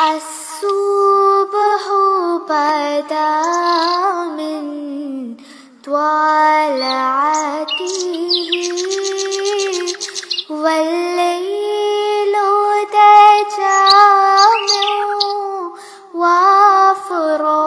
الصبح بدا من طلعته والليل تجمع وافراته